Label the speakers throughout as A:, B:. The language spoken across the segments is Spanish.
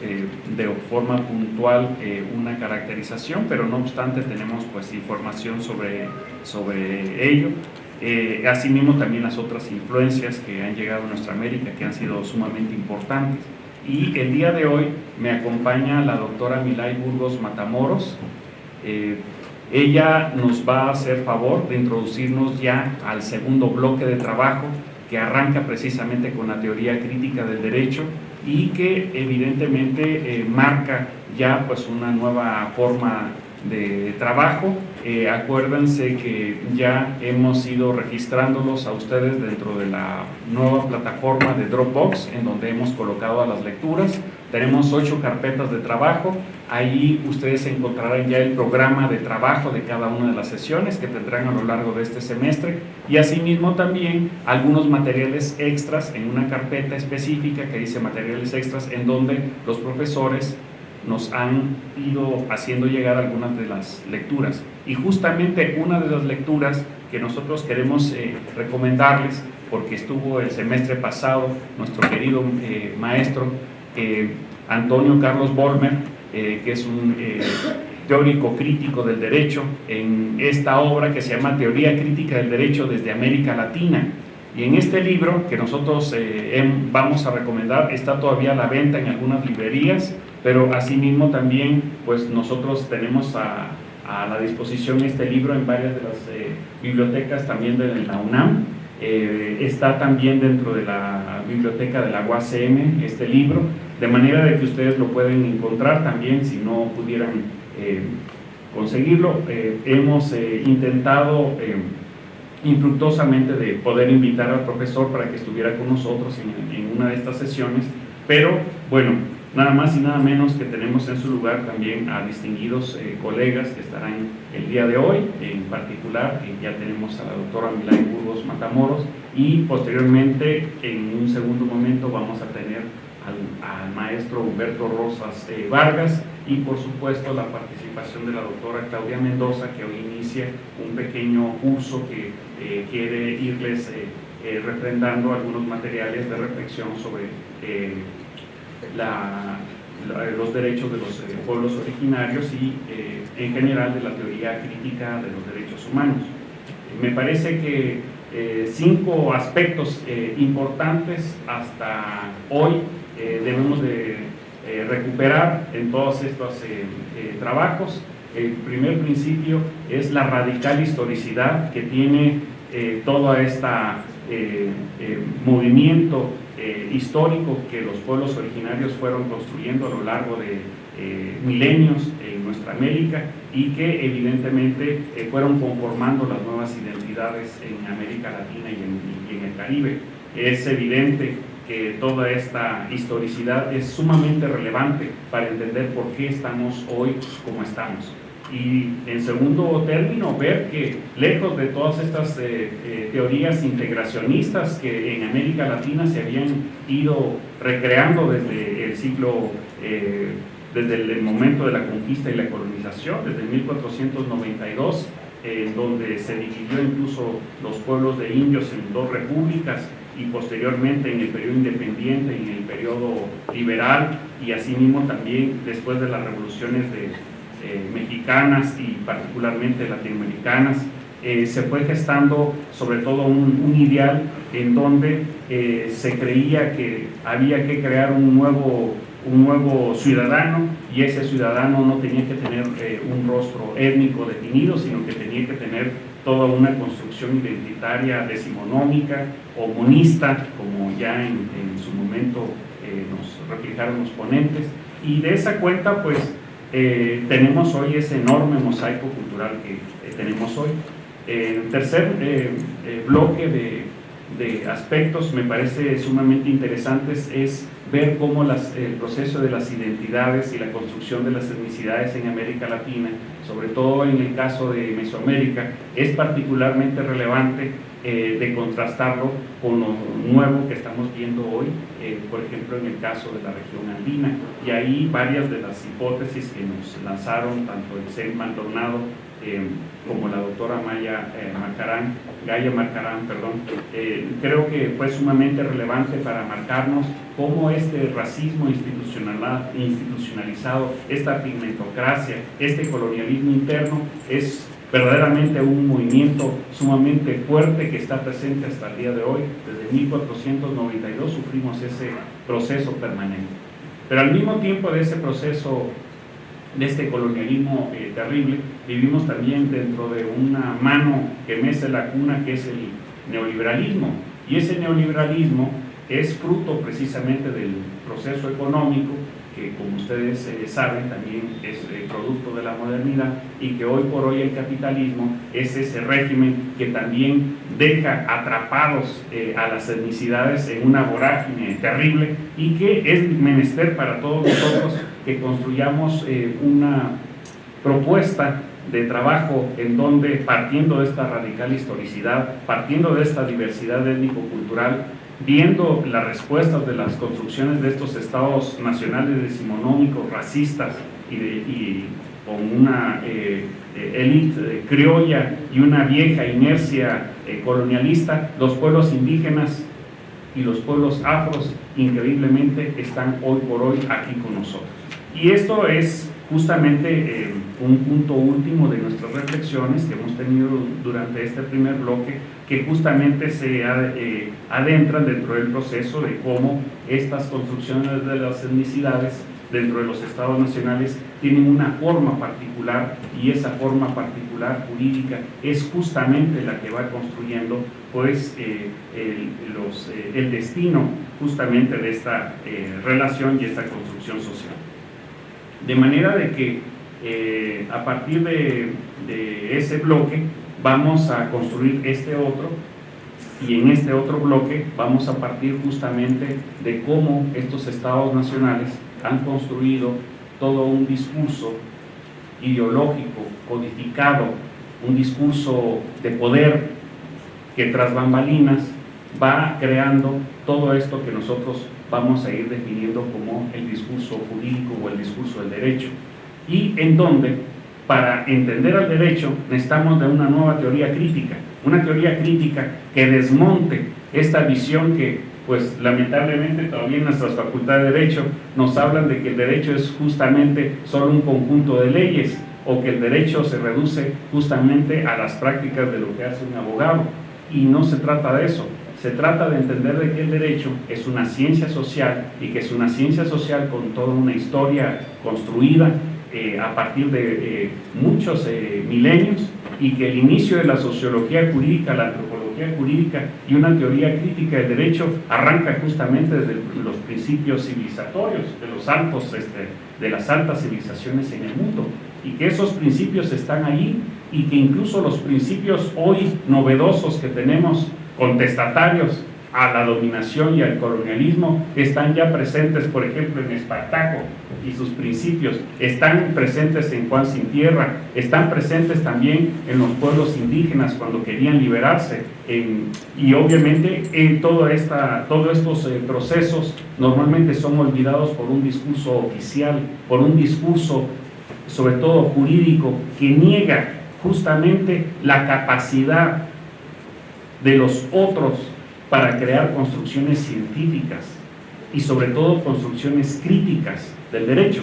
A: tenemos de forma puntual una caracterización, pero no obstante tenemos pues información sobre, sobre ello. asimismo también las otras influencias que han llegado a nuestra América que han sido sumamente importantes. Y el día de hoy me acompaña la doctora Milay Burgos Matamoros. Eh, ella nos va a hacer favor de introducirnos ya al segundo bloque de trabajo que arranca precisamente con la teoría crítica del derecho y que evidentemente eh, marca ya pues una nueva forma de trabajo. Eh, acuérdense que ya hemos ido registrándolos a ustedes dentro de la nueva plataforma de Dropbox, en donde hemos colocado a las lecturas. Tenemos ocho carpetas de trabajo. Ahí ustedes encontrarán ya el programa de trabajo de cada una de las sesiones que tendrán a lo largo de este semestre y asimismo también algunos materiales extras en una carpeta específica que dice materiales extras en donde los profesores nos han ido haciendo llegar algunas de las lecturas. Y justamente una de las lecturas que nosotros queremos eh, recomendarles, porque estuvo el semestre pasado nuestro querido eh, maestro eh, Antonio Carlos Bolmer, que es un teórico crítico del derecho, en esta obra que se llama Teoría Crítica del Derecho desde América Latina. Y en este libro que nosotros vamos a recomendar, está todavía a la venta en algunas librerías, pero asimismo también pues nosotros tenemos a, la disposición este libro en varias de las eh, bibliotecas también de la UNAM, eh, está también dentro de la biblioteca de la UACM este libro, de manera de que ustedes lo pueden encontrar también si no pudieran eh, conseguirlo. hemos intentado infructuosamente de poder invitar al profesor para que estuviera con nosotros en, en una de estas sesiones, pero bueno, Nada más y nada menos que tenemos en su lugar también a distinguidos eh, colegas que estarán el día de hoy, en particular que ya tenemos a la doctora Milay Burgos Matamoros y posteriormente en un segundo momento vamos a tener al, maestro Humberto Rosas eh, Vargas y por supuesto la participación de la doctora Claudia Mendoza que hoy inicia un pequeño curso que eh, quiere irles refrendando algunos materiales de reflexión sobre los derechos de los eh, pueblos originarios y eh, en general de la teoría crítica de los derechos humanos. Me parece que eh, cinco aspectos importantes hasta hoy debemos de recuperar en todos estos trabajos. El primer principio es la radical historicidad que tiene todo este movimiento eh, histórico que los pueblos originarios fueron construyendo a lo largo de eh, milenios en nuestra América y que evidentemente eh, fueron conformando las nuevas identidades en América Latina y en, y en el Caribe. Es evidente que toda esta historicidad es sumamente relevante para entender por qué estamos hoy como estamos. Y en segundo término ver que lejos de todas estas eh, eh, teorías integracionistas que en América Latina se habían ido recreando desde el siglo, eh, desde el, momento de la conquista y la colonización, desde 1492, en donde se dividió incluso los pueblos de indios en dos repúblicas y posteriormente en el periodo independiente, en el periodo liberal y asimismo también después de las revoluciones de eh, mexicanas y particularmente latinoamericanas, eh, se fue gestando sobre todo un, ideal en donde eh, se creía que había que crear un nuevo, un nuevo ciudadano y ese ciudadano no tenía que tener un rostro étnico definido, sino que tenía que tener toda una construcción identitaria decimonómica o monista, como ya en, su momento nos reflejaron los ponentes, y de esa cuenta pues eh, tenemos hoy ese enorme mosaico cultural que eh, tenemos hoy. el tercer eh, bloque de, aspectos me parece sumamente interesantes es ver cómo el proceso de las identidades y la construcción de las etnicidades en América Latina, sobre todo en el caso de Mesoamérica, es particularmente relevante eh, de contrastarlo con lo nuevo que estamos viendo hoy, eh, por ejemplo en el caso de la región andina. Y ahí varias de las hipótesis que nos lanzaron tanto el CEN Maldonado eh, como la doctora Maya Marcarán, Gaya Marcarán, perdón, creo que fue sumamente relevante para marcarnos cómo este racismo institucionalizado, esta pigmentocracia, este colonialismo interno es verdaderamente un movimiento sumamente fuerte que está presente hasta el día de hoy. Desde 1492 sufrimos ese proceso permanente. Pero al mismo tiempo de ese proceso, de este colonialismo eh, terrible, vivimos también dentro de una mano que mece la cuna, que es el neoliberalismo. Y ese neoliberalismo es fruto precisamente del proceso económico que como ustedes eh, saben también es eh, producto de la modernidad y que hoy por hoy el capitalismo es ese régimen que también deja atrapados eh, a las etnicidades en una vorágine terrible y que es menester para todos nosotros que construyamos una propuesta de trabajo en donde partiendo de esta radical historicidad, partiendo de esta diversidad étnico-cultural, viendo las respuestas de las construcciones de estos estados nacionales decimonómicos, racistas y, con una élite eh, eh, criolla y una vieja inercia eh, colonialista, los pueblos indígenas y los pueblos afros increíblemente están hoy por hoy aquí con nosotros. Y esto es justamente un punto último de nuestras reflexiones que hemos tenido durante este primer bloque, que justamente se eh, adentran dentro del proceso de cómo estas construcciones de las etnicidades dentro de los estados nacionales tienen una forma particular y esa forma particular jurídica es justamente la que va construyendo pues eh, el, eh, el, destino justamente de esta relación y esta construcción social. De manera de que eh, a partir de, ese bloque vamos a construir este otro y en este otro bloque vamos a partir justamente de cómo estos estados nacionales han construido todo un discurso ideológico, codificado, un discurso de poder que tras bambalinas va creando todo esto que nosotros vamos a ir definiendo como el discurso jurídico o el discurso del derecho. Y en donde para entender al derecho necesitamos de una nueva teoría crítica, una teoría crítica que desmonte esta visión que pues lamentablemente todavía nuestras facultades de Derecho nos hablan de que el derecho es justamente solo un conjunto de leyes o que el derecho se reduce justamente a las prácticas de lo que hace un abogado. Y no se trata de eso, se trata de entender de que el derecho es una ciencia social y que es una ciencia social con toda una historia construida eh, a partir de eh, muchos eh, milenios y que el inicio de la sociología jurídica, la antropología jurídica y una teoría crítica del derecho arranca justamente desde los principios civilizatorios de, este, de las altas civilizaciones en el mundo y que esos principios están ahí y que incluso los principios hoy novedosos que tenemos contestatarios a la dominación y al colonialismo están ya presentes, por ejemplo, en Espartaco y sus principios, están presentes en Juan Sin Tierra, están presentes también en los pueblos indígenas cuando querían liberarse, y obviamente en esta, todos estos eh, procesos normalmente son olvidados por un discurso oficial, por un discurso sobre todo jurídico, que niega justamente la capacidad de los otros para crear construcciones científicas y sobre todo construcciones críticas del derecho.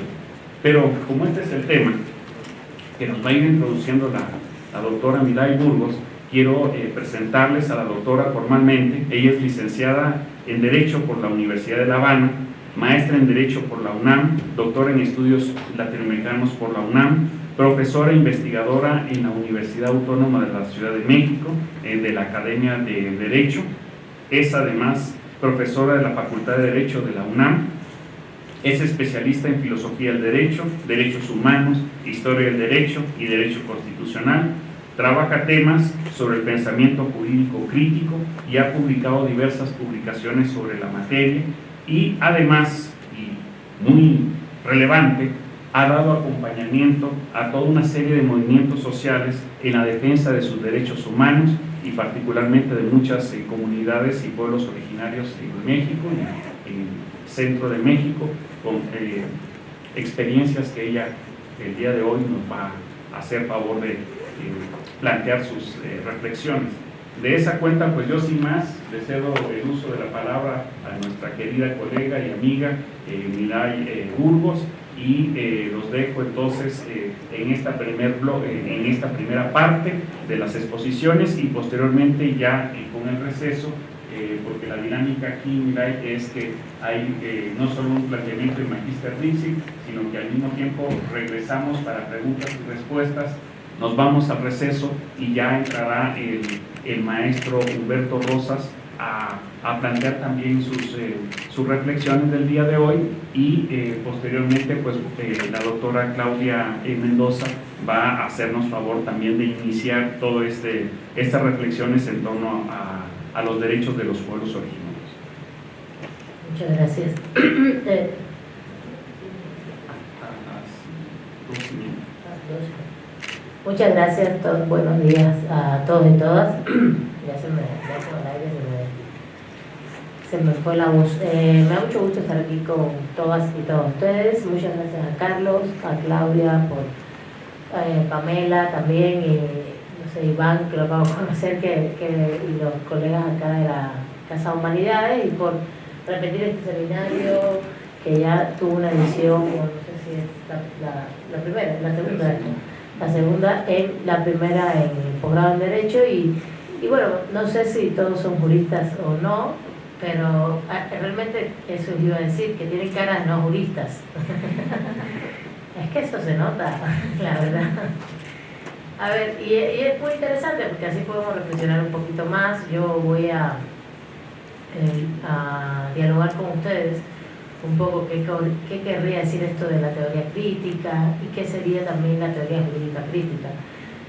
A: Pero como este es el tema que nos va a ir introduciendo la, la doctora Milay Burgos, quiero eh, presentarles a la doctora formalmente. Ella es licenciada en Derecho por la Universidad de La Habana, maestra en Derecho por la UNAM, doctora en Estudios Latinoamericanos por la UNAM, profesora investigadora en la Universidad Autónoma de la Ciudad de México, eh, de la Academia de Derecho, es además profesora de la Facultad de Derecho de la UNAM, es especialista en filosofía del derecho, derechos humanos, historia del derecho y derecho constitucional. Trabaja temas sobre el pensamiento jurídico crítico y ha publicado diversas publicaciones sobre la materia y además, y muy relevante, ha dado acompañamiento a toda una serie de movimientos sociales en la defensa de sus derechos humanos y particularmente de muchas eh, comunidades y pueblos originarios en México, en, en centro de México, con eh, experiencias que ella el día de hoy nos va a hacer favor de plantear sus reflexiones. De esa cuenta, pues yo sin más le cedo el uso de la palabra a nuestra querida colega y amiga eh, Milay Burgos, y eh, los dejo entonces eh, en, esta primer en esta primera parte de las exposiciones y posteriormente ya eh, con el receso, porque la dinámica aquí Mirai, es que hay no solo un planteamiento de Magister Rizzi, sino que al mismo tiempo regresamos para preguntas y respuestas, nos vamos al receso y ya entrará el maestro Humberto Rosas a, plantear también sus, eh, sus, reflexiones del día de hoy y eh, posteriormente pues eh, la doctora Claudia Mendoza va a hacernos favor también de iniciar todas este, estas reflexiones en torno a, a, los derechos de los pueblos originarios.
B: Muchas gracias. Muchas gracias, todos, buenos días a todos y todas. ya se me, se me, fue la voz. Eh, me da mucho gusto estar aquí con todas y todos ustedes. Muchas gracias a Carlos, a Claudia, por eh, Pamela también, y no sé, Iván, que lo acabo de conocer, que, que, y los colegas acá de la Casa Humanidades, y por repetir este seminario que ya tuvo una edición, no sé si es la, la, la primera, la segunda la segunda en la primera en el posgrado en Derecho y, y, bueno, no sé si todos son juristas o no, pero ah, realmente eso iba a decir, que tienen cara de no juristas. es que eso se nota, la verdad. A ver, y, es muy interesante porque así podemos reflexionar un poquito más. Yo voy a, eh, a dialogar con ustedes un poco qué, qué querría decir esto de la teoría crítica y qué sería también la teoría jurídica crítica.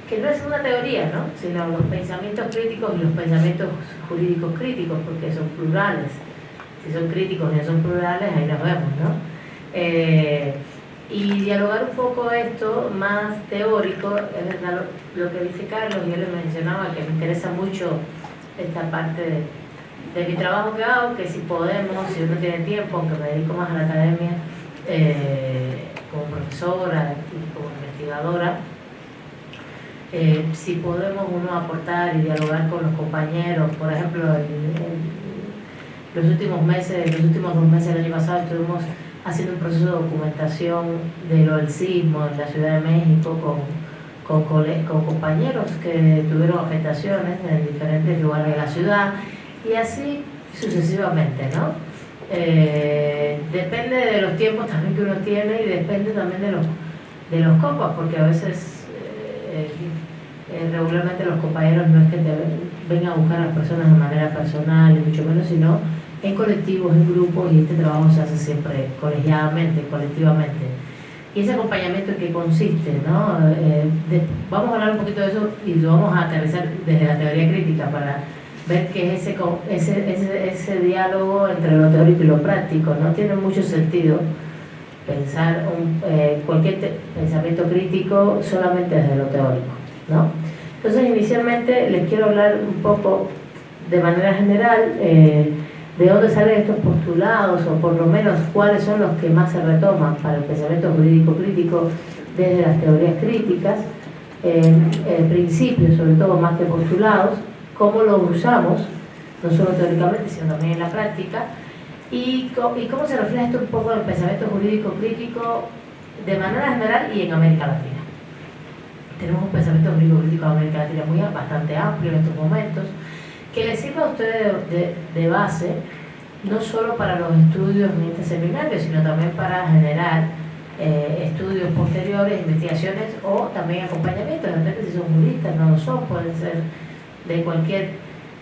B: Que no es una teoría, ¿no? sino los pensamientos críticos y los pensamientos jurídicos críticos, porque son plurales. Si son críticos y son plurales, ahí nos vemos. ¿no? Eh, y dialogar un poco esto más teórico, es lo, que dice Carlos, yo le mencionaba que me interesa mucho esta parte de de mi trabajo que hago, que si podemos, si uno tiene tiempo, aunque me dedico más a la academia, eh, como profesora y como investigadora, eh, si podemos uno aportar y dialogar con los compañeros, por ejemplo, los últimos meses, los últimos dos meses del año pasado estuvimos haciendo un proceso de documentación de lo del sismo en la Ciudad de México con, con, con compañeros que tuvieron afectaciones en diferentes lugares de la ciudad y así sucesivamente, ¿no? Eh, depende de los tiempos también que uno tiene y depende también de los, de los copas, porque a veces eh, eh, regularmente los compañeros no es que te vengan a buscar a las personas de manera personal, y mucho menos, sino en colectivos, en grupos, y este trabajo se hace siempre colegiadamente, colectivamente. Y ese acompañamiento en qué consiste, ¿no? vamos a hablar un poquito de eso y lo vamos a aterrizar desde la teoría crítica para ver que ese, ese, ese, ese diálogo entre lo teórico y lo práctico no tiene mucho sentido pensar un, eh, cualquier pensamiento crítico solamente desde lo teórico. ¿no? Entonces, inicialmente les quiero hablar un poco de manera general eh, de dónde salen estos postulados o por lo menos cuáles son los que más se retoman para el pensamiento jurídico crítico desde las teorías críticas, eh, principios sobre todo más que postulados, cómo lo usamos, no solo teóricamente, sino también en la práctica, y, y cómo se refleja esto un poco en el pensamiento jurídico crítico de manera general y en América Latina. Tenemos un pensamiento jurídico crítico en América Latina muy bastante amplio en estos momentos, que les sirva a ustedes de, de base, no solo para los estudios en este seminario, sino también para generar eh, estudios posteriores, investigaciones o también acompañamiento. De repente, si son juristas, no lo son, pueden ser de cualquier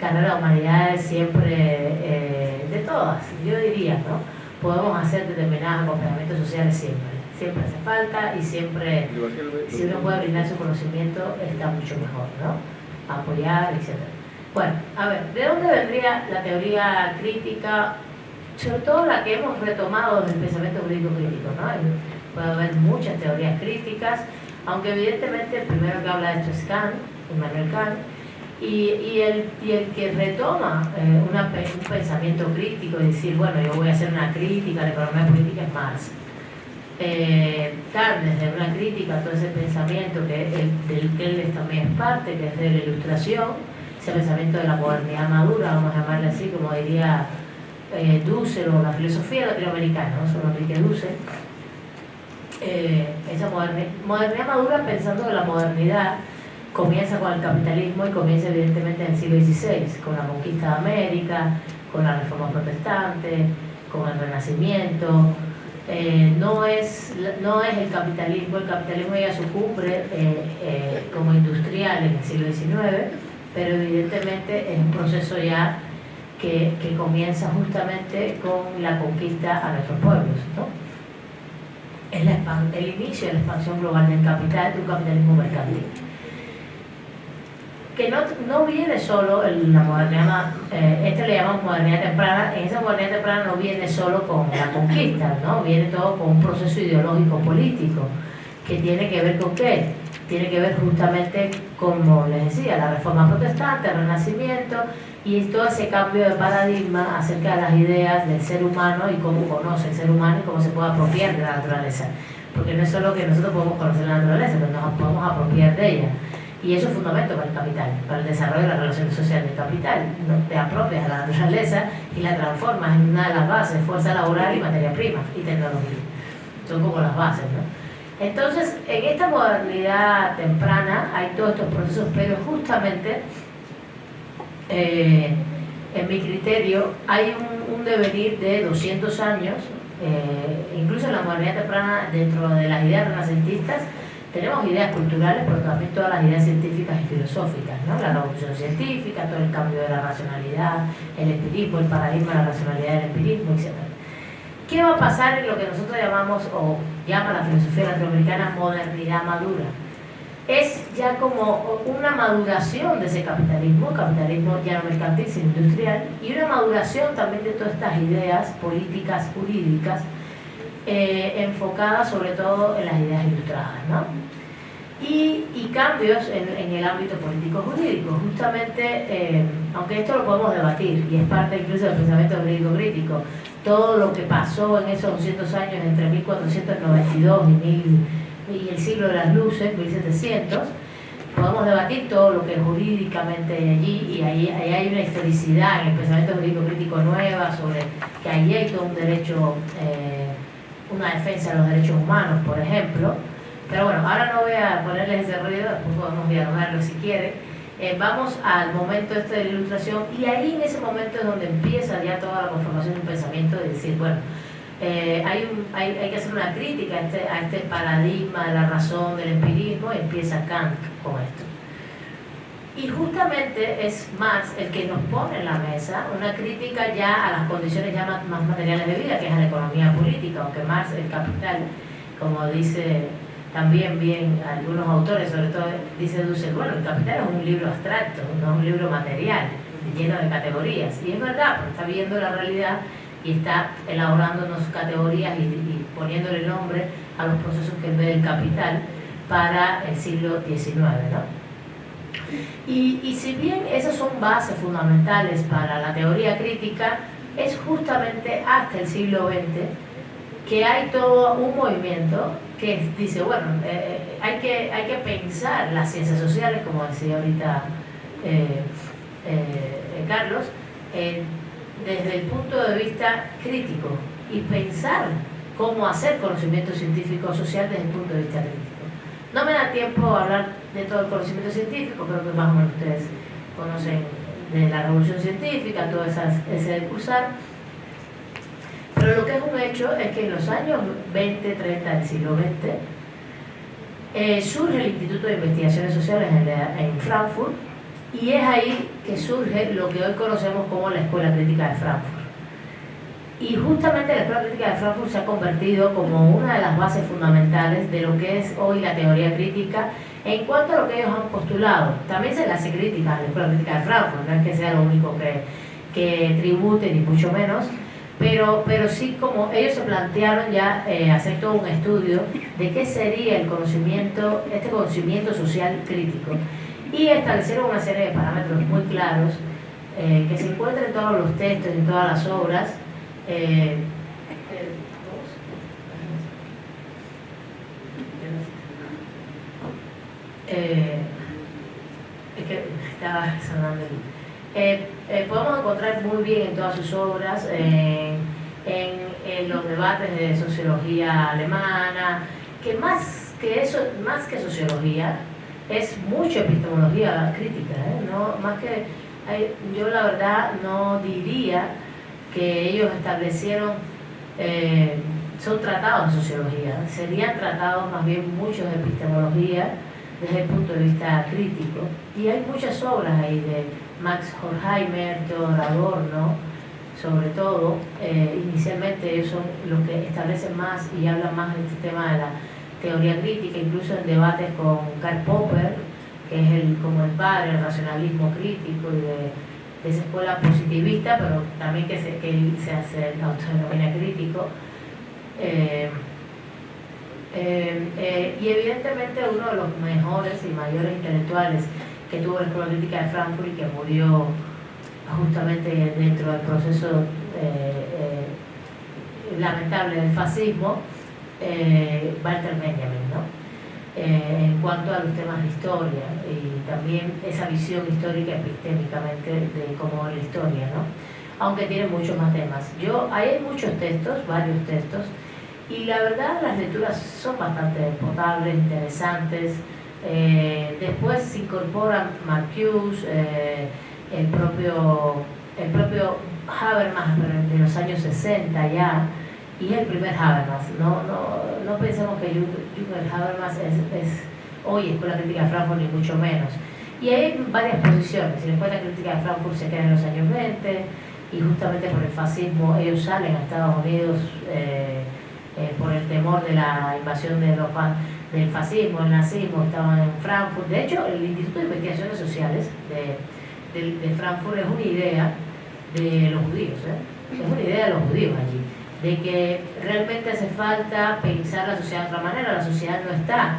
B: carrera de humanidades, siempre eh, de todas, yo diría, ¿no? Podemos hacer determinados acompañamientos sociales siempre, siempre hace falta y siempre, si uno puede brindar su conocimiento, está mucho mejor, ¿no? Apoyar, etc. Bueno, a ver, ¿de dónde vendría la teoría crítica? Sobre todo la que hemos retomado del pensamiento jurídico crítico, ¿no? Puede haber muchas teorías críticas, aunque evidentemente el primero que habla de esto es Kant, Immanuel Kant, Y, y, el, y el que retoma eh, una, un pensamiento crítico y decir, bueno, yo voy a hacer una crítica a la economía política es Marx. Eh, desde una crítica a todo ese pensamiento que el, del que él también es parte, que es de la ilustración, ese pensamiento de la modernidad madura, vamos a llamarle así, como diría eh, Dussel o la filosofía latinoamericana, ¿no? solo Enrique Dussel. Eh, esa modernidad madura pensando que la modernidad comienza con el capitalismo y comienza evidentemente en el siglo XVI, con la conquista de América, con la reforma protestante, con el renacimiento. Eh, no, es, no es el capitalismo, el capitalismo llega a su cumbre eh, eh, como industrial en el siglo XIX, pero evidentemente es un proceso ya que, que comienza justamente con la conquista a nuestros pueblos. ¿no? Es la, el inicio de la expansión global del capital, de un capitalismo mercantil que no, no viene solo en la modernidad, eh, este le llamamos modernidad temprana, en esa modernidad temprana no viene solo con la conquista, ¿no? viene todo con un proceso ideológico político, que tiene que ver con qué? Tiene que ver justamente, como les decía, la reforma protestante, el renacimiento y todo ese cambio de paradigma acerca de las ideas del ser humano y cómo conoce el ser humano y cómo se puede apropiar de la naturaleza. Porque no es solo que nosotros podemos conocer la naturaleza, pero nos podemos apropiar de ella. Y eso es fundamento para el capital, para el desarrollo de las relaciones sociales del capital. Te apropias de la naturaleza y la transformas en una de las bases, fuerza laboral y materia prima y tecnología. Son como las bases, ¿no? Entonces, en esta modernidad temprana hay todos estos procesos, pero justamente, eh, en mi criterio, hay un, un, devenir de 200 años, eh, incluso en la modernidad temprana, dentro de las ideas renacentistas, tenemos ideas culturales, pero también todas las ideas científicas y filosóficas, ¿no? La revolución científica, todo el cambio de la racionalidad, el empirismo, el paradigma de la racionalidad del empirismo, etc. ¿Qué va a pasar en lo que nosotros llamamos, o llama la filosofía latinoamericana, modernidad madura? Es ya como una maduración de ese capitalismo, capitalismo ya no mercantil, sino industrial, y una maduración también de todas estas ideas políticas, jurídicas, eh, enfocada sobre todo en las ideas ilustradas, ¿no? Y, cambios en, en, el ámbito político-jurídico. Justamente, eh, aunque esto lo podemos debatir, y es parte incluso del pensamiento jurídico-crítico, todo lo que pasó en esos 200 años entre 1492 y, mil, y el siglo de las luces, 1700, podemos debatir todo lo que jurídicamente hay allí y ahí, ahí, hay una historicidad en el pensamiento jurídico crítico nueva sobre que allí hay todo un derecho eh, una defensa de los derechos humanos, por ejemplo. Pero bueno, ahora no voy a ponerles ese ruido, después podemos dialogarlo si quieren. Eh, vamos al momento este de la ilustración y ahí en ese momento es donde empieza ya toda la conformación de un pensamiento de decir, bueno, eh, hay, un, hay, hay, que hacer una crítica a este, a este paradigma de la razón, del empirismo, y empieza Kant con esto. Y justamente es más el que nos pone en la mesa una crítica ya a las condiciones ya más, materiales de vida, que es a la economía política, aunque más el capital, como dice también bien algunos autores, sobre todo dice Dussel, bueno, el capital es un libro abstracto, no es un libro material, lleno de categorías. Y es verdad, porque está viendo la realidad y está elaborándonos categorías y, y poniéndole nombre a los procesos que ve el capital para el siglo XIX, ¿no? Y, si bien esas son bases fundamentales para la teoría crítica, es justamente hasta el siglo XX que hay todo un movimiento que dice, bueno, eh, eh, hay, que, hay que pensar las ciencias sociales, como decía ahorita eh Carlos, desde el punto de vista crítico y pensar cómo hacer conocimiento científico social desde el punto de vista crítico. No me da tiempo a hablar de todo el conocimiento científico, creo que más o menos ustedes conocen de la revolución científica, todo esas, ese cursar. Pero lo que es un hecho es que en los años 20, 30 del siglo XX eh, surge el Instituto de Investigaciones Sociales en, en Frankfurt y es ahí que surge lo que hoy conocemos como la Escuela Crítica de Frankfurt. Y justamente la Escuela Crítica de Frankfurt se ha convertido como una de las bases fundamentales de lo que es hoy la teoría crítica en cuanto a lo que ellos han postulado. También se le hace crítica a la Escuela Crítica de Frankfurt, no es que sea lo único que, que tribute, ni mucho menos, pero, pero sí como ellos se plantearon ya eh, hacer todo un estudio de qué sería el conocimiento, este conocimiento social crítico. y establecieron una serie de parámetros muy claros eh, que se encuentran en todos los textos, en todas las obras. Eh, eh, es que estaba sonando podemos encontrar muy bien en todas sus obras, en, en, los debates de sociología alemana, que más que eso, más que sociología, es mucha epistemología crítica, ¿no? más que yo la verdad no diría que ellos establecieron, eh, son tratados de sociología, serían tratados más bien muchos de epistemología desde el punto de vista crítico. Y hay muchas obras ahí de Max Horkheimer, Theodor Adorno, sobre todo, eh, inicialmente ellos son los que establecen más y hablan más de este tema de la teoría crítica, incluso en debates con Karl Popper, que es el, como el padre del racionalismo crítico y de, esa escuela positivista, pero también que se, que hace el autonomía crítico. Eh, eh, eh, y evidentemente uno de los mejores y mayores intelectuales que tuvo la Escuela Crítica de Frankfurt y que murió justamente dentro del proceso lamentable del fascismo, Walter Benjamin, ¿no? Eh, en cuanto a los temas de historia y también esa visión histórica epistémicamente de cómo es la historia, ¿no? aunque tiene muchos más temas. Yo, hay muchos textos, varios textos, y la verdad las lecturas son bastante potables, interesantes. Eh, después se incorpora Marcuse, eh, el propio, el propio Habermas de los años 60 ya, y el primer Habermas. No, no, no pensemos que Jürgen Habermas es, es, hoy Escuela Crítica de Frankfurt, ni mucho menos. Y hay varias posiciones. La Escuela Crítica de Frankfurt se queda en los años 20 y justamente por el fascismo ellos salen a Estados Unidos eh, eh, por el temor de la invasión de los, del fascismo, el nazismo, estaban en Frankfurt. De hecho, el Instituto de Investigaciones Sociales de, de, de Frankfurt es una idea de los judíos, ¿eh? es una idea de los judíos allí de que realmente hace falta pensar la sociedad de otra manera, la sociedad no está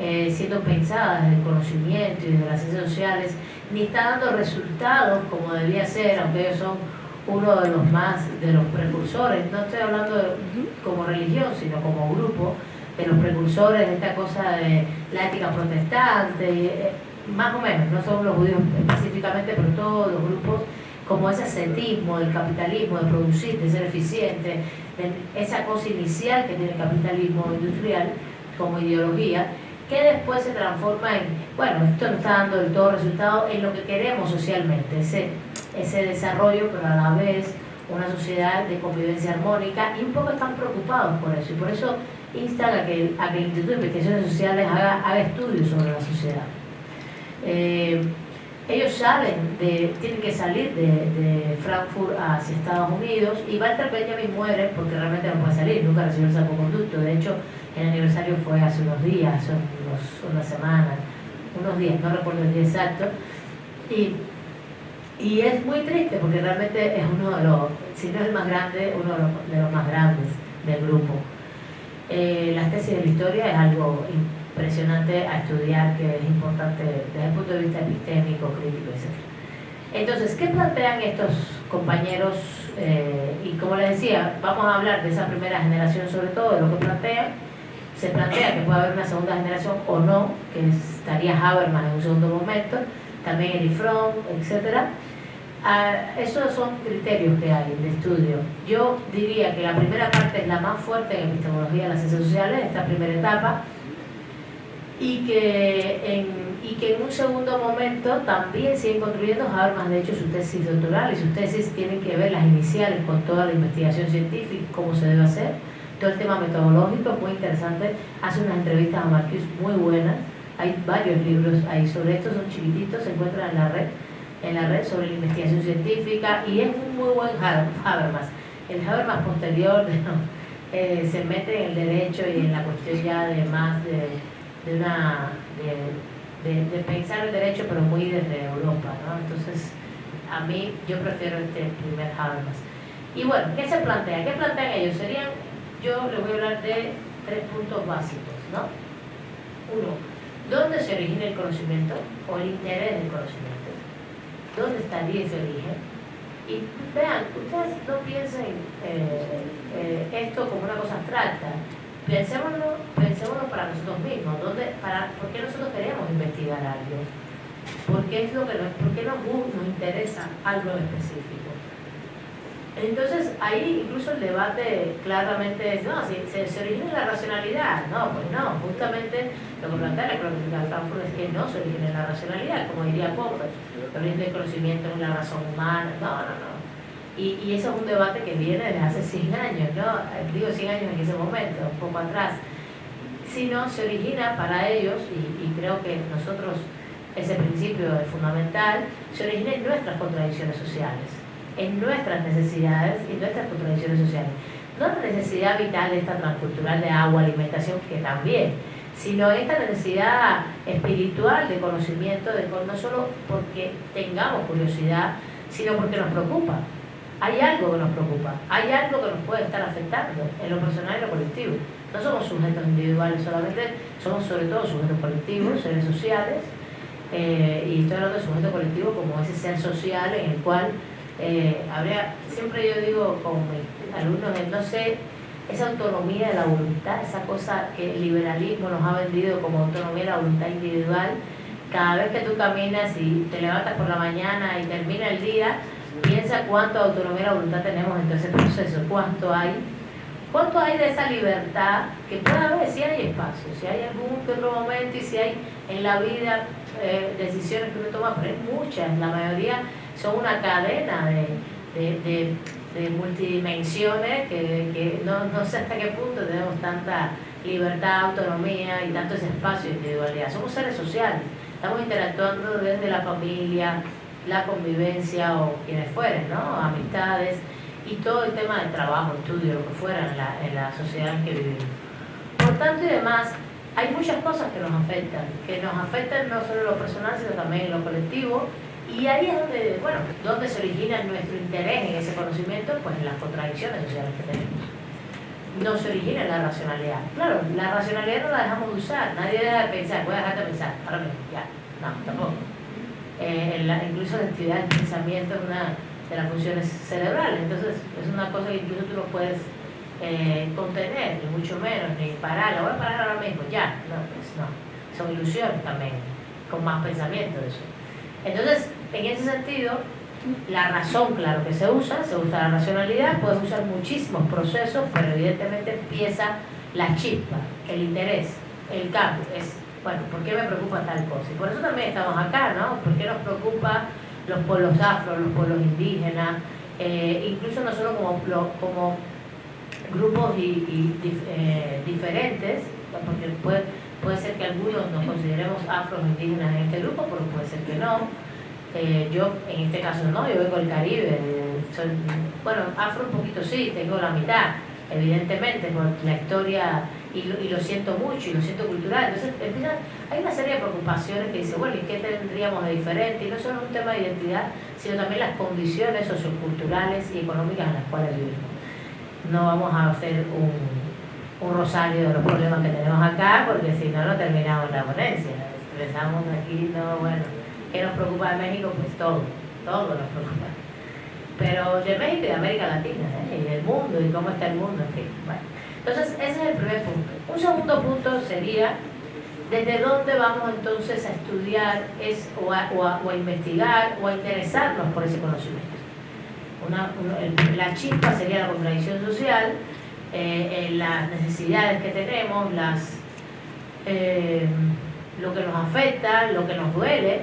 B: eh, siendo pensada desde el conocimiento y desde las ciencias sociales, ni está dando resultados como debía ser, aunque ellos son uno de los más, de los precursores, no estoy hablando como religión, sino como grupo, de los precursores de esta cosa de la ética protestante, eh, más o menos, no son los judíos específicamente, pero todos los grupos como ese ascetismo del capitalismo, de producir, de ser eficiente, de esa cosa inicial que tiene el capitalismo industrial como ideología, que después se transforma en, bueno, esto no está dando del todo resultado en lo que queremos socialmente, ese, ese desarrollo, pero a la vez una sociedad de convivencia armónica y un poco están preocupados por eso y por eso instan a que, a que el Instituto de Investigaciones Sociales haga, estudios sobre la sociedad. Eh, ellos salen, de, tienen que salir de, Frankfurt hacia Estados Unidos y Walter Benjamin muere porque realmente no puede salir, nunca recibió el salvoconducto. De hecho, el aniversario fue hace unos días, hace unos, una semana, unos días, no recuerdo el día exacto. Y, y es muy triste porque realmente es uno de los, si no es el más grande, uno de los, más grandes del grupo. Eh, las tesis de la historia es algo impresionante a estudiar, que es importante desde el punto de vista epistémico, crítico, etc. Entonces, ¿qué plantean estos compañeros? Eh, y como les decía, vamos a hablar de esa primera generación sobre todo, de lo que plantean. Se plantea que puede haber una segunda generación o no, que estaría Habermas en un segundo momento, también Eli Fromm, etc. Ah, esos son criterios que hay de estudio. Yo diría que la primera parte es la más fuerte en epistemología de las ciencias sociales, esta primera etapa, y que, en, y que en un segundo momento también siguen construyendo Habermas, de hecho, su tesis doctoral y sus tesis tienen que ver las iniciales con toda la investigación científica, cómo se debe hacer, todo el tema metodológico, muy interesante, hace unas entrevistas a Marcus muy buenas, hay varios libros ahí sobre esto, son chiquititos, se encuentran en la red, en la red sobre la investigación científica y es un muy buen Habermas. El Habermas posterior eh, se mete en el derecho y en la cuestión ya de más de de, una, de, de, pensar el derecho, pero muy desde Europa. ¿no? Entonces, a mí yo prefiero este primer Habermas. Y bueno, ¿qué se plantea? ¿Qué plantean ellos? Serían, yo les voy a hablar de tres puntos básicos. ¿no? Uno, ¿Dónde se origina el conocimiento o el interés del conocimiento? ¿Dónde estaría ese origen? Y vean, ustedes no piensen eh, eh, esto como una cosa abstracta, pensémoslo, pensémoslo para nosotros mismos, ¿dónde, para, ¿por qué nosotros queremos investigar algo? ¿Por qué, es lo que nos, por qué nos, nos interesa algo específico? Entonces ahí incluso el debate claramente es, no, si se, origina en la racionalidad, no, pues no, justamente lo que plantea la crónica de Frankfurt es que no se origina la racionalidad, como diría Popper, el origen del conocimiento es la razón humana, no, no, no. Y, eso es un debate que viene desde hace 100 años, ¿no? Digo 100 años en ese momento, un poco atrás. Sino se origina para ellos, y, y creo que nosotros ese principio es fundamental, se origina en nuestras contradicciones sociales en nuestras necesidades y nuestras contradicciones sociales. No la necesidad vital de esta transcultural de agua, alimentación, que también, sino esta necesidad espiritual de conocimiento, de, no solo porque tengamos curiosidad, sino porque nos preocupa. Hay algo que nos preocupa, hay algo que nos puede estar afectando en lo personal y lo colectivo. No somos sujetos individuales solamente, somos sobre todo sujetos colectivos, seres sociales, eh, y estoy hablando de sujeto colectivo como ese ser social en el cual eh, habría, siempre yo digo con mis alumnos, no sé, esa autonomía de la voluntad, esa cosa que el liberalismo nos ha vendido como autonomía de la voluntad individual, cada vez que tú caminas y te levantas por la mañana y termina el día, piensa cuánto autonomía de voluntad tenemos en todo ese proceso, cuánto hay, cuánto hay de esa libertad que puede haber si hay espacio, si hay algún que otro momento y si hay en la vida eh, decisiones que uno toma, pero hay muchas, la mayoría son una cadena de, multidimensiones que, no, sé hasta qué punto tenemos tanta libertad, autonomía y tanto ese espacio de individualidad. Somos seres sociales, estamos interactuando desde la familia, la convivencia o quienes fueren, ¿no? amistades y todo el tema del trabajo, estudio, lo que fuera en la, en la sociedad en que vivimos. Por tanto y demás, hay muchas cosas que nos afectan, que nos afectan no solo en lo personal, sino también en lo colectivo y ahí es donde, bueno, donde se origina nuestro interés en ese conocimiento, pues en las contradicciones sociales que tenemos. No se origina en la racionalidad. Claro, la racionalidad no la dejamos de usar, nadie deja de pensar, voy a dejar de pensar, ahora mismo, ya, no, tampoco. Eh, incluso la actividad del pensamiento es una de las funciones cerebrales, entonces es una cosa que incluso tú no puedes eh, contener, ni mucho menos, ni parar, la voy a parar ahora mismo, ya, no, pues no, son ilusiones también, con más pensamiento de eso. Entonces, en ese sentido, la razón, claro que se usa, se usa la racionalidad, puedes usar muchísimos procesos, pero evidentemente empieza la chispa, el interés, el cambio. Es, bueno, ¿por qué me preocupa tal cosa? Y por eso también estamos acá, ¿no? ¿Por qué nos preocupa los pueblos afro, los pueblos indígenas, eh, incluso nosotros como, como grupos y, eh, diferentes, porque puede, puede ser que algunos nos consideremos afro indígenas en este grupo, pero puede ser que no eh, yo, en este caso no, yo vengo del Caribe, bueno, afro un poquito sí, tengo la mitad, evidentemente, por la historia, y lo, siento mucho, y lo siento cultural. Entonces, hay una serie de preocupaciones que dice, bueno, ¿y qué tendríamos de diferente? Y no solo un tema de identidad, sino también las condiciones socioculturales y económicas en las cuales vivimos. No vamos a hacer un, un rosario de los problemas que tenemos acá, porque si no, no terminamos la ponencia. Expresamos aquí, no, bueno ¿Qué nos preocupa de México? Pues todo, todo nos preocupa. Pero de México y de América Latina, ¿eh? y del mundo, y cómo está el mundo, en fin. Bueno. Entonces, ese es el primer punto. Un segundo punto sería, ¿desde dónde vamos entonces a estudiar es, o, a, o, investigar o a interesarnos por ese conocimiento? Una, la chispa sería la contradicción social, eh, eh, las necesidades que tenemos, las, lo que nos afecta, lo que nos duele,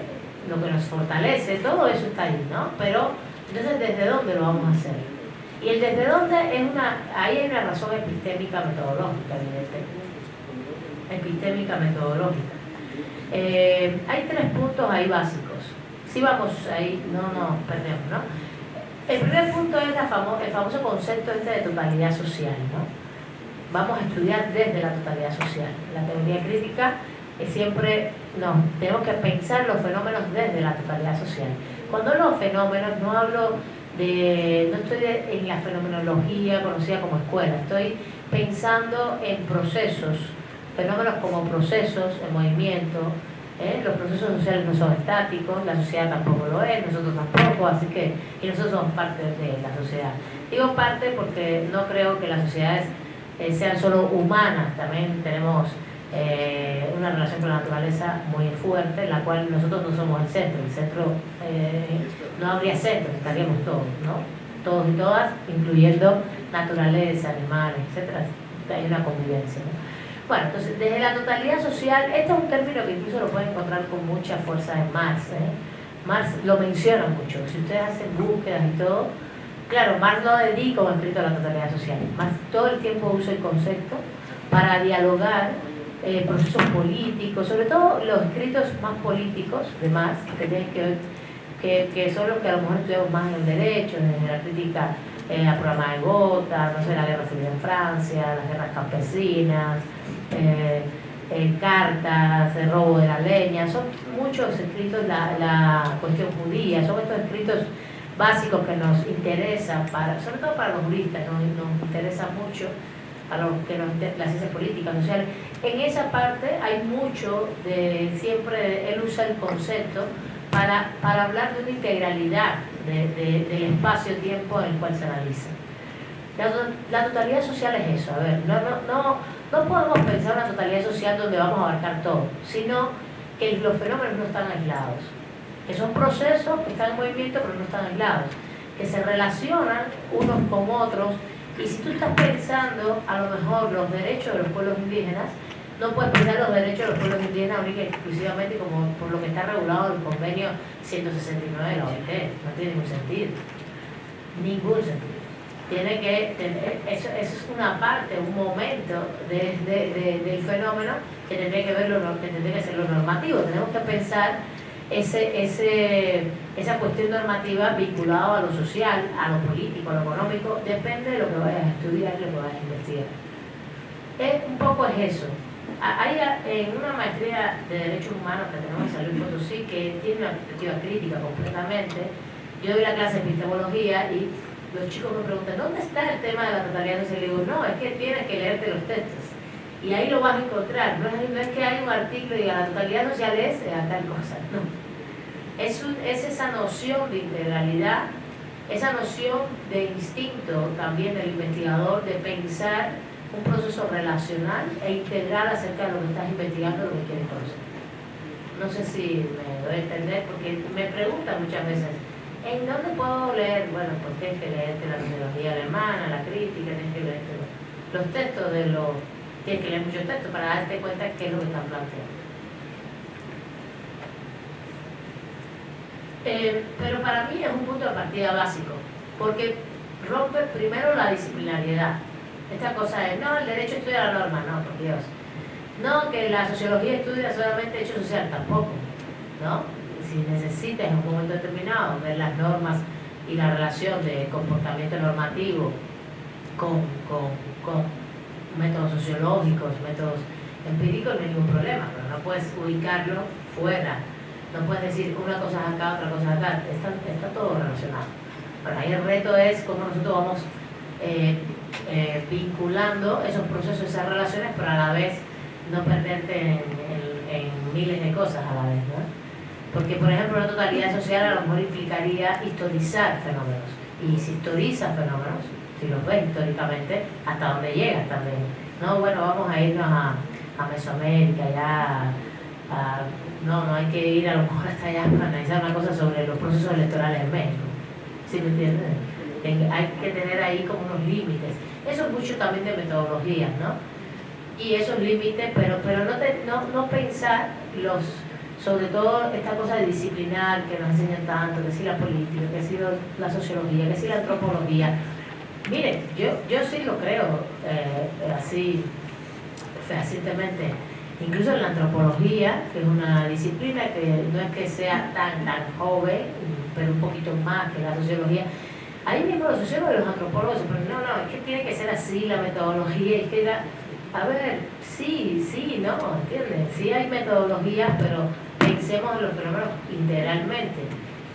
B: lo que nos fortalece, todo eso está ahí, ¿no? Pero, entonces, ¿desde dónde lo vamos a hacer? Y el desde dónde es una, ahí hay una razón epistémica metodológica, evidentemente. Epistémica metodológica. Eh, hay tres puntos ahí básicos. Si vamos ahí, no nos perdemos, ¿no? El primer punto es la el famoso concepto este de totalidad social, ¿no? Vamos a estudiar desde la totalidad social. La teoría crítica siempre no, tenemos que pensar los fenómenos desde la totalidad social. Cuando los fenómenos, no hablo de, no estoy en la fenomenología conocida como escuela, estoy pensando en procesos fenómenos como procesos en movimiento, ¿eh? los procesos sociales no son estáticos, la sociedad tampoco lo es, nosotros tampoco, así que, y nosotros somos parte de la sociedad. Digo parte porque no creo que las sociedades eh, sean solo humanas, también tenemos eh, una relación con la naturaleza muy fuerte, en la cual nosotros no somos el centro, el centro no habría centro, estaríamos todos, ¿no? Todos y todas, incluyendo naturaleza, animales, etcétera, hay una convivencia. Bueno, entonces, desde la totalidad social, este es un término que incluso lo pueden encontrar con mucha fuerza en Marx. ¿eh? Marx lo menciona mucho. Si ustedes hacen búsquedas y todo, claro, Marx no dedica un escrito a la totalidad social. Marx todo el tiempo usa el concepto para dialogar eh, procesos políticos, sobre todo los escritos más políticos de Marx, que que que, son los que a lo mejor estudiamos más en el derecho, en la crítica eh, a programa de Gotha, no sé, la guerra civil en Francia, las guerras campesinas, eh, eh, cartas, el robo de la leña, son muchos escritos, la, la cuestión judía, son estos escritos básicos que nos interesan, para, sobre todo para los juristas, nos, nos interesa mucho para los que nos las ciencias políticas, sociales. En esa parte hay mucho de, siempre él usa el concepto para, para hablar de una integralidad de, del espacio-tiempo en el cual se analiza. La, la, totalidad social es eso, a ver, no, no, no, no podemos pensar una totalidad social donde vamos a abarcar todo, sino que los fenómenos no están aislados, que son procesos que están en movimiento pero no están aislados, que se relacionan unos con otros y si tú estás pensando a lo mejor los derechos de los pueblos indígenas, no puedes pensar los derechos de los pueblos indígenas única exclusivamente como por lo que está regulado el convenio 169 de la OIT. No tiene ningún sentido. Ningún sentido tiene que tener, eso, eso, es una parte, un momento de, de, del fenómeno que tendría que ver lo, que tendría que ser lo normativo. Tenemos que pensar ese, ese, esa cuestión normativa vinculada a lo social, a lo político, a lo económico, depende de lo que vayas a estudiar y lo que vayas a investigar. Es, un poco es eso. Hay en una maestría de Derechos Humanos que tenemos en Salud Potosí que tiene una perspectiva crítica completamente. Yo doy la clase de epistemología y los chicos me preguntan, ¿dónde está el tema de la totalidad? Y digo, no, es que tienes que leerte los textos. Y ahí lo vas a encontrar. No es, no es que hay un artículo y diga la totalidad social es a tal cosa. No. Es, un, es esa noción de integralidad, esa noción de instinto también del investigador de pensar un proceso relacional e integral acerca de lo que estás investigando, lo que quieres conocer. No sé si me doy a entender, porque me preguntan muchas veces, ¿En dónde puedo leer? Bueno, pues tienes que leerte la sociología alemana, la crítica, tienes que leerte los, textos de los... Tienes que leer muchos textos para darte cuenta qué es lo que están planteando. Eh, pero para mí es un punto de partida básico, porque rompe primero la disciplinariedad. Esta cosa es, no, el derecho estudia la norma, no, por Dios. No, que la sociología estudia solamente hecho social, tampoco, ¿no? si necesitas en un momento determinado ver las normas y la relación de comportamiento normativo con, con métodos sociológicos, métodos empíricos, no hay ningún problema, pero no puedes ubicarlo fuera. No puedes decir una cosa es acá, otra cosa es acá. Está, está todo relacionado. Bueno, ahí el reto es cómo nosotros vamos eh, eh, vinculando esos procesos, esas relaciones, pero a la vez no perderte en, en, en miles de cosas a la vez. ¿no? Porque, por ejemplo, la totalidad social a lo mejor implicaría historizar fenómenos. Y si historizas fenómenos, si los ves históricamente, hasta dónde llegas también. No, bueno, vamos a irnos a, a Mesoamérica, ya. no, no hay que ir a lo mejor hasta allá para analizar una cosa sobre los procesos electorales en México. ¿Sí me entiendes? Hay que tener ahí como unos límites. Eso es mucho también de metodologías, ¿no? Y esos límites, pero, pero no, te, no, no pensar los sobre todo esta cosa de disciplinar que nos enseñan tanto, que si la política, que si la sociología, que si la antropología. Miren, yo, yo sí lo creo eh, así fehacientemente. Incluso en la antropología, que es una disciplina que no es que sea tan, tan joven, pero un poquito más que la sociología, ahí mismo los sociólogos y los antropólogos se ponen, no, no, es que tiene que ser así la metodología, es que a ver, sí, sí, no, ¿entiendes? Sí hay metodologías, pero pensemos en los fenómenos integralmente.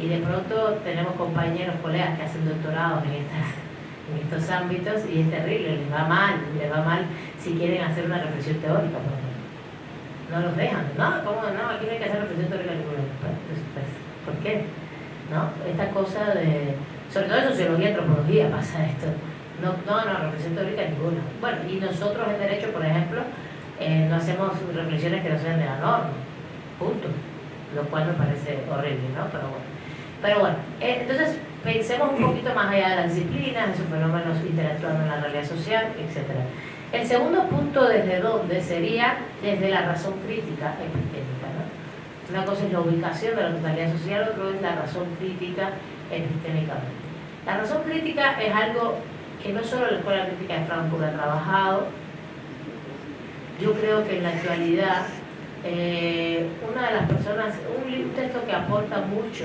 B: Y de pronto tenemos compañeros, colegas que hacen doctorados en, estas, en estos ámbitos y es terrible, les va mal, les va mal si quieren hacer una reflexión teórica, por ejemplo. no los dejan. No, ¿cómo no? Aquí no hay que hacer reflexión teórica ninguna. Pues, pues, ¿Por qué? ¿No? Esta cosa de, sobre todo en sociología y antropología pasa esto. No, no, no, reflexión teórica ninguna. Bueno, y nosotros en Derecho, por ejemplo, eh, no hacemos reflexiones que no sean de la norma. Punto. Lo cual me parece horrible, ¿no? Pero bueno. Pero bueno, eh, entonces pensemos un poquito más allá de las disciplinas, esos fenómenos interactuando en la realidad social, etc. El segundo punto desde dónde sería desde la razón crítica epistémica. ¿no? Una cosa es la ubicación de la totalidad social, otro es la razón crítica epistémicamente. La razón crítica es algo que no solo la Escuela Crítica de Frankfurt ha trabajado, yo creo que en la actualidad eh, una de las personas, un texto que aporta mucho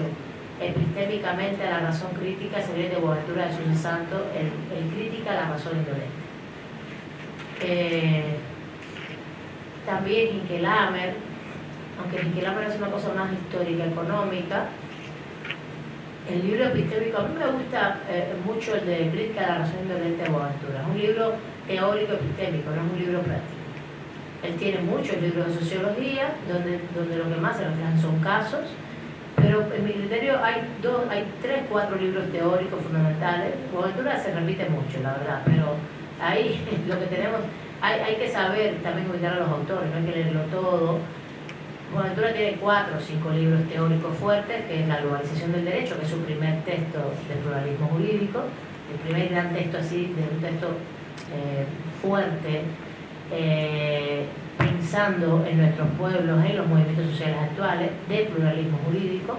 B: epistémicamente a la razón crítica sería de Boaventura de Jesús Santo, el, el, crítica a la razón indolente. Eh, también Hinkelamer, aunque Hinkelamer es una cosa más histórica, económica, el libro epistémico, a mí me gusta eh, mucho el de Crítica a la razón indolente de Boaventura. Es un libro teórico epistémico, no es un libro práctico. Él tiene muchos libros de sociología, donde, donde lo que más se reflejan son casos, pero en mi criterio hay dos, hay tres, cuatro libros teóricos fundamentales. Boaventura se repite mucho, la verdad, pero ahí lo que tenemos, hay, hay que saber también ubicar a los autores, no hay que leerlo todo. Boaventura tiene cuatro o cinco libros teóricos fuertes, que es La globalización del derecho, que es su primer texto de pluralismo jurídico, el primer gran texto así, de un texto eh, fuerte, eh, pensando en nuestros pueblos, en los movimientos sociales actuales, de pluralismo jurídico,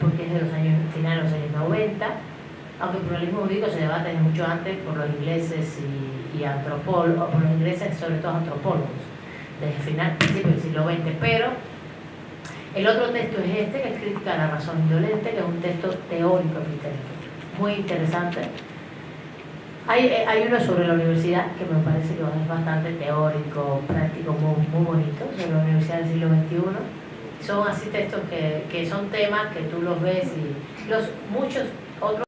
B: porque es de los años, finales de los años 90, aunque el pluralismo jurídico se debate desde mucho antes por los ingleses y, y antropólogos, por los ingleses sobre todo antropólogos, desde el final, principio del siglo XX, pero el otro texto es este, que es Crítica a la razón indolente, que es un texto teórico epistémico, muy interesante, hay, eh, hay, uno sobre la universidad que me parece que es bastante teórico, práctico, muy, muy bonito, sobre la universidad del siglo XXI. Son así textos que, que son temas que tú los ves y los muchos otros